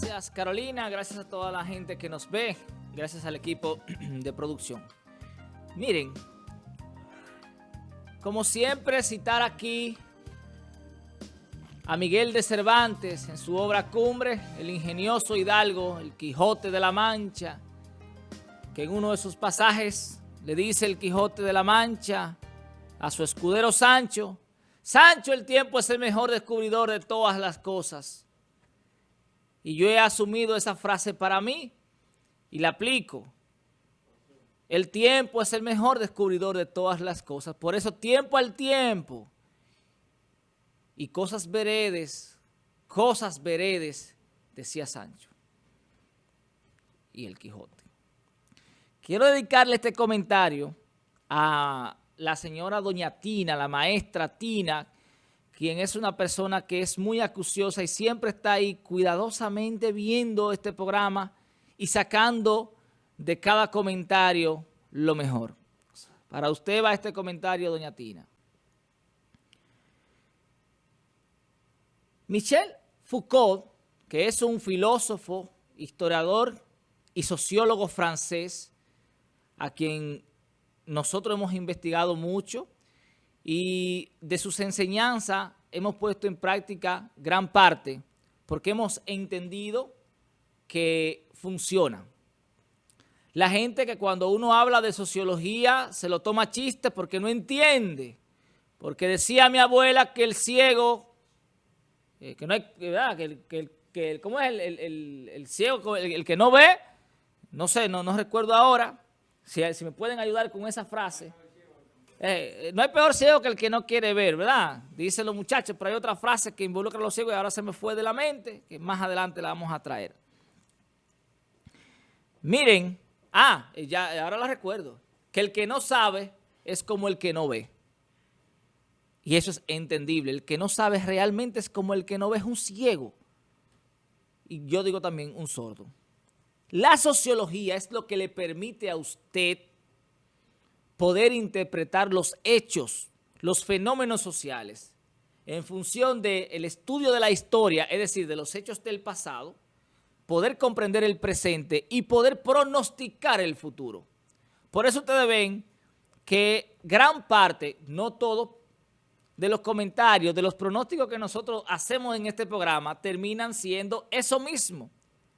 Gracias Carolina, gracias a toda la gente que nos ve, gracias al equipo de producción. Miren, como siempre citar aquí a Miguel de Cervantes en su obra Cumbre, el ingenioso hidalgo, el Quijote de la Mancha, que en uno de sus pasajes le dice el Quijote de la Mancha a su escudero Sancho, Sancho el tiempo es el mejor descubridor de todas las cosas. Y yo he asumido esa frase para mí y la aplico. El tiempo es el mejor descubridor de todas las cosas. Por eso tiempo al tiempo y cosas veredes, cosas veredes, decía Sancho y el Quijote. Quiero dedicarle este comentario a la señora doña Tina, la maestra Tina, quien es una persona que es muy acuciosa y siempre está ahí cuidadosamente viendo este programa y sacando de cada comentario lo mejor. Para usted va este comentario, doña Tina. Michel Foucault, que es un filósofo, historiador y sociólogo francés, a quien nosotros hemos investigado mucho y de sus enseñanzas hemos puesto en práctica gran parte porque hemos entendido que funciona. La gente que cuando uno habla de sociología se lo toma chiste porque no entiende. Porque decía mi abuela que el ciego eh, que no hay, ¿verdad? Que, que, que, ¿cómo es el, el, ciego, el, que no ve? No sé, no, no recuerdo ahora. Si me pueden ayudar con esa frase. Eh, no hay peor ciego que el que no quiere ver, ¿verdad? Dicen los muchachos, pero hay otra frase que involucra a los ciegos y ahora se me fue de la mente, que más adelante la vamos a traer. Miren, ah, ya, ahora la recuerdo, que el que no sabe es como el que no ve. Y eso es entendible. El que no sabe realmente es como el que no ve es un ciego. Y yo digo también un sordo. La sociología es lo que le permite a usted poder interpretar los hechos, los fenómenos sociales, en función del estudio de la historia, es decir, de los hechos del pasado, poder comprender el presente y poder pronosticar el futuro. Por eso ustedes ven que gran parte, no todo, de los comentarios, de los pronósticos que nosotros hacemos en este programa, terminan siendo eso mismo.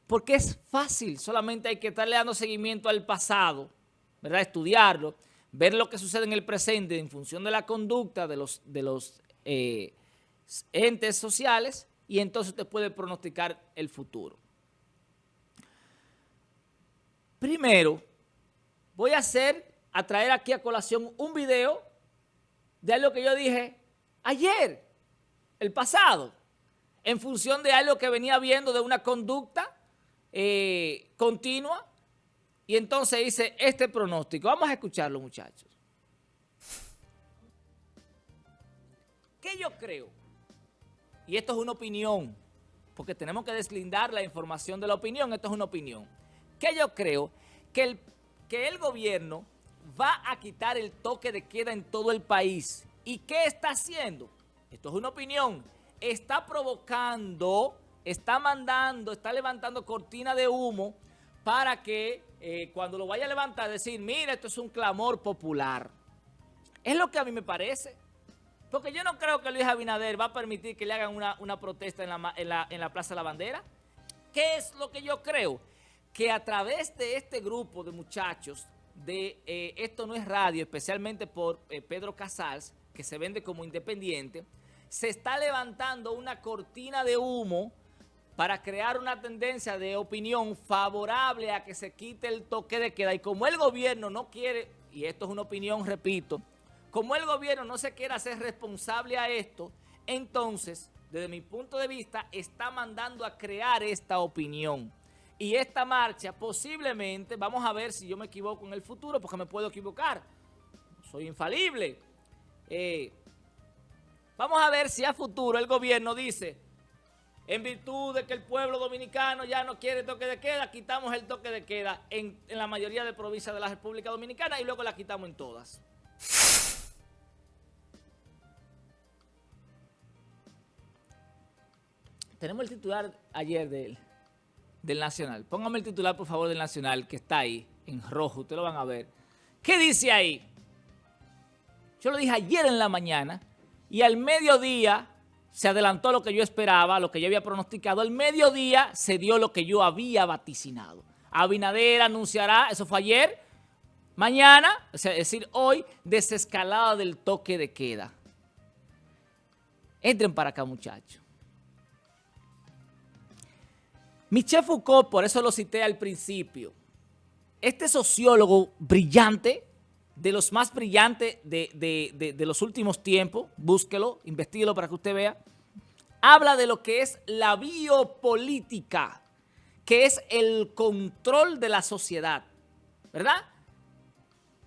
Porque es fácil, solamente hay que estarle dando seguimiento al pasado, ¿verdad? Estudiarlo, ver lo que sucede en el presente en función de la conducta de los, de los eh, entes sociales y entonces usted puede pronosticar el futuro. Primero, voy a hacer, a traer aquí a colación un video de algo que yo dije ayer, el pasado, en función de algo que venía viendo de una conducta eh, continua, y entonces hice este pronóstico. Vamos a escucharlo, muchachos. ¿Qué yo creo? Y esto es una opinión, porque tenemos que deslindar la información de la opinión, esto es una opinión. ¿Qué yo creo? Que el, que el gobierno va a quitar el toque de queda en todo el país ¿Y qué está haciendo? Esto es una opinión. Está provocando, está mandando, está levantando cortina de humo para que eh, cuando lo vaya a levantar decir, mira, esto es un clamor popular. Es lo que a mí me parece. Porque yo no creo que Luis Abinader va a permitir que le hagan una, protesta en la, en la Plaza de la Bandera. ¿Qué es lo que yo creo? Que a través de este grupo de muchachos de eh, Esto No es Radio, especialmente por eh, Pedro Casals, que se vende como independiente, se está levantando una cortina de humo para crear una tendencia de opinión favorable a que se quite el toque de queda. Y como el gobierno no quiere, y esto es una opinión, repito, como el gobierno no se quiere hacer responsable a esto, entonces, desde mi punto de vista, está mandando a crear esta opinión. Y esta marcha posiblemente, vamos a ver si yo me equivoco en el futuro, porque me puedo equivocar. Soy infalible. Eh, vamos a ver si a futuro el gobierno dice, en virtud de que el pueblo dominicano ya no quiere toque de queda, quitamos el toque de queda en, la mayoría de provincias de la República Dominicana y luego la quitamos en todas. Tenemos el titular ayer de él. del Nacional. Póngame el titular, por favor, del Nacional, que está ahí, en rojo, ustedes lo van a ver. ¿Qué dice ahí? Yo lo dije ayer en la mañana y al mediodía se adelantó lo que yo esperaba, lo que yo había pronosticado. Al mediodía se dio lo que yo había vaticinado. Abinader anunciará, eso fue ayer, mañana, es decir, hoy, desescalada del toque de queda. Entren para acá, muchachos. Michel Foucault, por eso lo cité al principio, este sociólogo brillante, de los más brillantes de, los últimos tiempos, búsquelo, investigelo para que usted vea, habla de lo que es la biopolítica, que es el control de la sociedad, ¿verdad?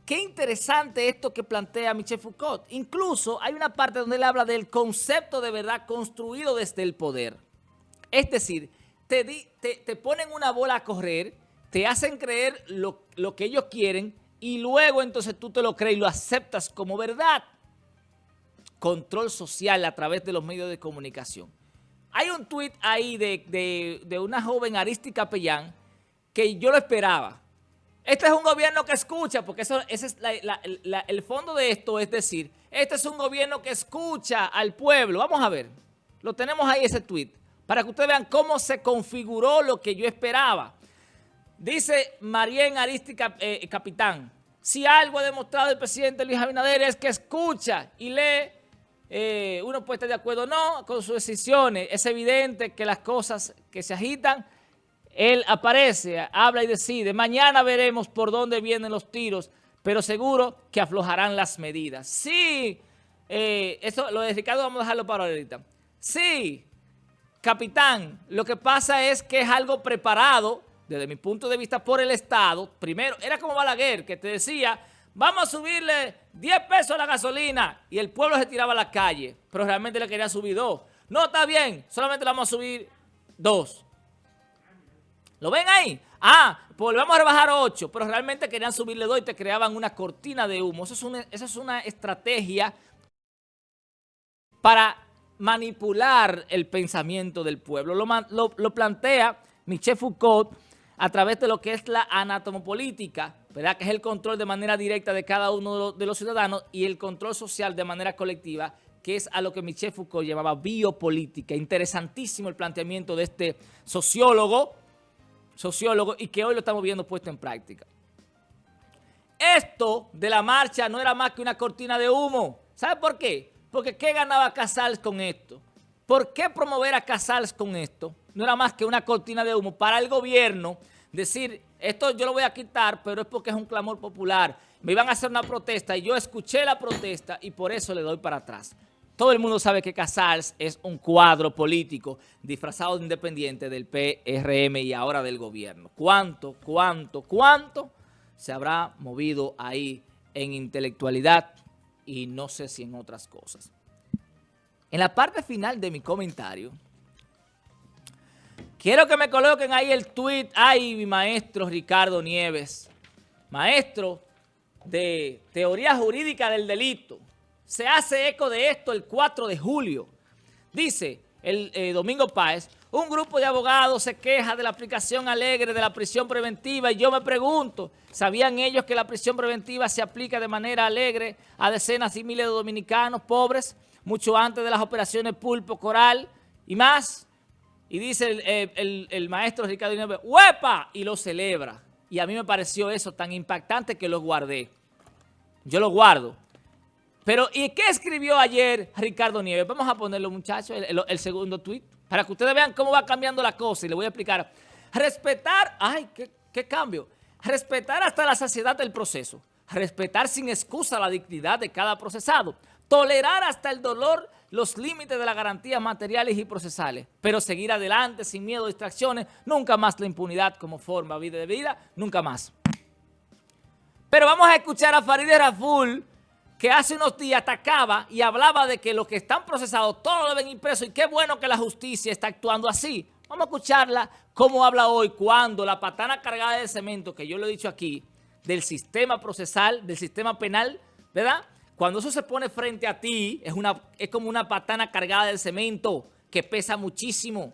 Qué interesante esto que plantea Michel Foucault. Incluso hay una parte donde él habla del concepto de verdad construido desde el poder. Es decir, te, te, ponen una bola a correr, te hacen creer lo, lo que ellos quieren y luego entonces tú te lo crees y lo aceptas como verdad. Control social a través de los medios de comunicación. Hay un tuit ahí de, de una joven Aristi Capellán que yo lo esperaba. Este es un gobierno que escucha, porque eso, ese es el fondo de esto, es decir, este es un gobierno que escucha al pueblo. Vamos a ver, lo tenemos ahí ese tweet, para que ustedes vean cómo se configuró lo que yo esperaba. Dice Marien Arística eh, Capitán, si algo ha demostrado el presidente Luis Abinader es que escucha y lee, eh, uno puede estar de acuerdo o no con sus decisiones. Es evidente que las cosas que se agitan él aparece, habla y decide. Mañana veremos por dónde vienen los tiros, pero seguro que aflojarán las medidas. Sí, eh, eso, lo de Ricardo vamos a dejarlo para ahorita. Sí, capitán, lo que pasa es que es algo preparado, desde mi punto de vista, por el Estado. Primero, era como Balaguer, que te decía, vamos a subirle 10 pesos a la gasolina, y el pueblo se tiraba a la calle, pero realmente le quería subir dos. No, está bien, solamente le vamos a subir dos. ¿Lo ven ahí? Ah, pues vamos a rebajar 8, pero realmente querían subirle 2 y te creaban una cortina de humo. Eso es una, es una estrategia para manipular el pensamiento del pueblo. Lo, plantea Michel Foucault a través de lo que es la anatomopolítica, ¿verdad? que es el control de manera directa de cada uno de los ciudadanos y el control social de manera colectiva, que es a lo que Michel Foucault llamaba biopolítica. Interesantísimo el planteamiento de este sociólogo, sociólogo y que hoy lo estamos viendo puesto en práctica. Esto de la marcha no era más que una cortina de humo. ¿Sabe por qué? Porque ¿qué ganaba Casals con esto? ¿Por qué promover a Casals con esto? No era más que una cortina de humo para el gobierno decir, esto yo lo voy a quitar, pero es porque es un clamor popular. Me iban a hacer una protesta y yo escuché la protesta y por eso le doy para atrás. Todo el mundo sabe que Casals es un cuadro político disfrazado de independiente del PRM y ahora del gobierno. ¿Cuánto, cuánto, cuánto se habrá movido ahí en intelectualidad y no sé si en otras cosas? En la parte final de mi comentario, quiero que me coloquen ahí el tweet, ay, mi maestro Ricardo Nieves, maestro de teoría jurídica del delito, se hace eco de esto el 4 de julio. Dice el eh, Domingo Páez, un grupo de abogados se queja de la aplicación alegre de la prisión preventiva y yo me pregunto, ¿sabían ellos que la prisión preventiva se aplica de manera alegre a decenas y miles de dominicanos pobres, mucho antes de las operaciones Pulpo, Coral y más? Y dice el, el maestro Ricardo Inés, ¡huepa! Y lo celebra. Y a mí me pareció eso tan impactante que lo guardé. Yo lo guardo. Pero, ¿y qué escribió ayer Ricardo Nieves? Vamos a ponerlo, muchachos, el, segundo tuit, para que ustedes vean cómo va cambiando la cosa y le voy a explicar. Respetar, ay, ¿qué, qué cambio? Respetar hasta la saciedad del proceso. Respetar sin excusa la dignidad de cada procesado. Tolerar hasta el dolor los límites de las garantías materiales y procesales. Pero seguir adelante sin miedo a distracciones. Nunca más la impunidad como forma vida de vida. Nunca más. Pero vamos a escuchar a Farideh Raful que hace unos días atacaba y hablaba de que los que están procesados todos deben ir presos y qué bueno que la justicia está actuando así. Vamos a escucharla cómo habla hoy cuando la patana cargada de cemento, que yo lo he dicho aquí, del sistema procesal, del sistema penal, ¿verdad? Cuando eso se pone frente a ti, es, una, es como una patana cargada de cemento que pesa muchísimo.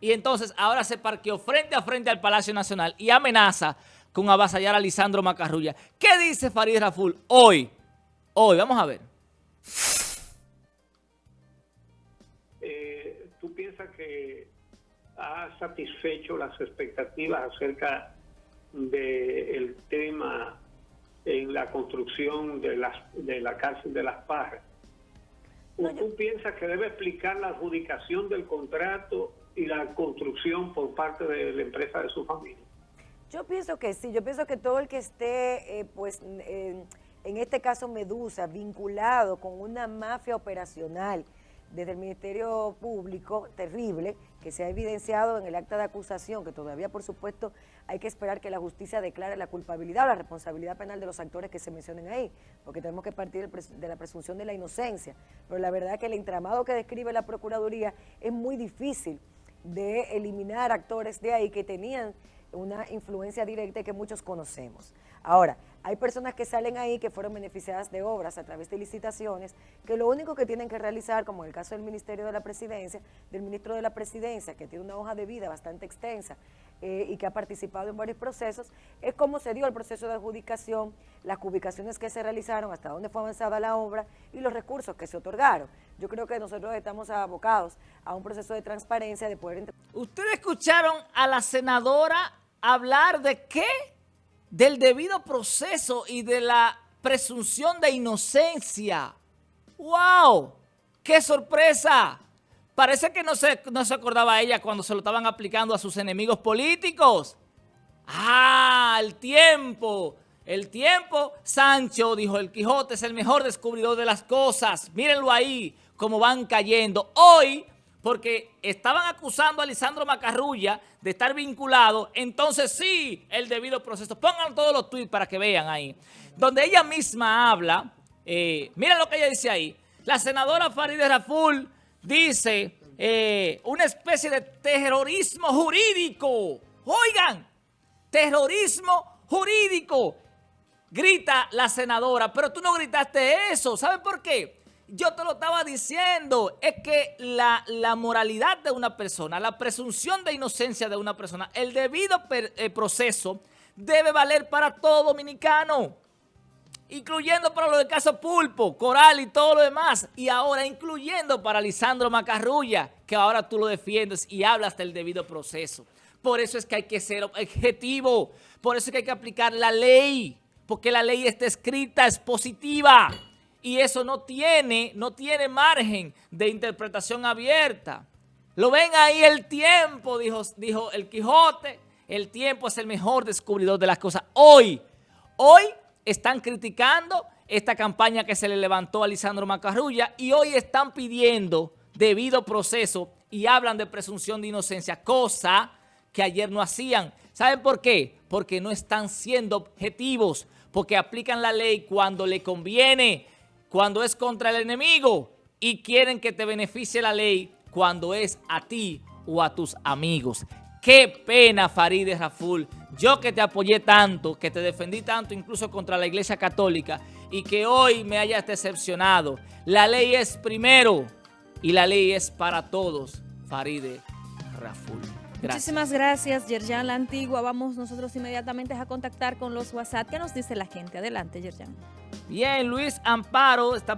Y entonces ahora se parqueó frente a frente al Palacio Nacional y amenaza con avasallar a Lisandro Macarrulla. ¿Qué dice Farid Raful hoy? Hoy, vamos a ver. Eh, ¿Tú piensas que ha satisfecho las expectativas acerca del tema en la construcción de, las, de la cárcel de las Parras? ¿O tú piensas que debe explicar la adjudicación del contrato y la construcción por parte de la empresa de su familia? Yo pienso que sí, yo pienso que todo el que esté, eh, pues, en este caso Medusa, vinculado con una mafia operacional, desde el Ministerio Público, terrible, que se ha evidenciado en el acta de acusación, que todavía, por supuesto, hay que esperar que la justicia declare la culpabilidad o la responsabilidad penal de los actores que se mencionen ahí, porque tenemos que partir de la presunción de la inocencia. Pero la verdad es que el entramado que describe la Procuraduría es muy difícil de eliminar actores de ahí que tenían una influencia directa que muchos conocemos. Ahora, hay personas que salen ahí que fueron beneficiadas de obras a través de licitaciones, que lo único que tienen que realizar, como en el caso del Ministerio de la Presidencia, del Ministro de la Presidencia, que tiene una hoja de vida bastante extensa eh, y que ha participado en varios procesos, es cómo se dio el proceso de adjudicación, las ubicaciones que se realizaron, hasta dónde fue avanzada la obra y los recursos que se otorgaron. Yo creo que nosotros estamos abocados a un proceso de transparencia, de poder... Ustedes escucharon a la senadora hablar de qué? Del debido proceso y de la presunción de inocencia. ¡Wow! ¡Qué sorpresa! Parece que no se, no se acordaba ella cuando se lo estaban aplicando a sus enemigos políticos. ¡Ah! El tiempo. El tiempo, Sancho, dijo el Quijote, es el mejor descubridor de las cosas. Mírenlo ahí, cómo van cayendo. Hoy porque estaban acusando a Lisandro Macarrulla de estar vinculado, entonces sí, el debido proceso. Pongan todos los tweets para que vean ahí. Donde ella misma habla, eh, miren lo que ella dice ahí. La senadora Farideh Raful dice eh, una especie de terrorismo jurídico. Oigan, terrorismo jurídico. Grita la senadora, pero tú no gritaste eso. ¿Saben por qué? Yo te lo estaba diciendo, es que la, moralidad de una persona, la presunción de inocencia de una persona, el debido eh, proceso debe valer para todo dominicano, incluyendo para lo del caso Pulpo, Coral y todo lo demás, y ahora incluyendo para Lisandro Macarrulla, que ahora tú lo defiendes y hablas del debido proceso. Por eso es que hay que ser objetivo, por eso es que hay que aplicar la ley, porque la ley está escrita, es positiva y eso no tiene, no tiene margen de interpretación abierta. Lo ven ahí el tiempo, dijo, dijo el Quijote, el tiempo es el mejor descubridor de las cosas. Hoy, hoy están criticando esta campaña que se le levantó a Lisandro Macarrulla y hoy están pidiendo debido proceso y hablan de presunción de inocencia, cosa que ayer no hacían. ¿Saben por qué? Porque no están siendo objetivos, porque aplican la ley cuando le conviene, cuando es contra el enemigo y quieren que te beneficie la ley cuando es a ti o a tus amigos. Qué pena, Farideh Raful. Yo que te apoyé tanto, que te defendí tanto incluso contra la Iglesia Católica y que hoy me hayas decepcionado. La ley es primero y la ley es para todos, Farideh Raful. Muchísimas gracias, Yerjan La Antigua. Vamos nosotros inmediatamente a contactar con los WhatsApp. ¿Qué nos dice la gente? Adelante, Yerjan. Bien, Luis Amparo está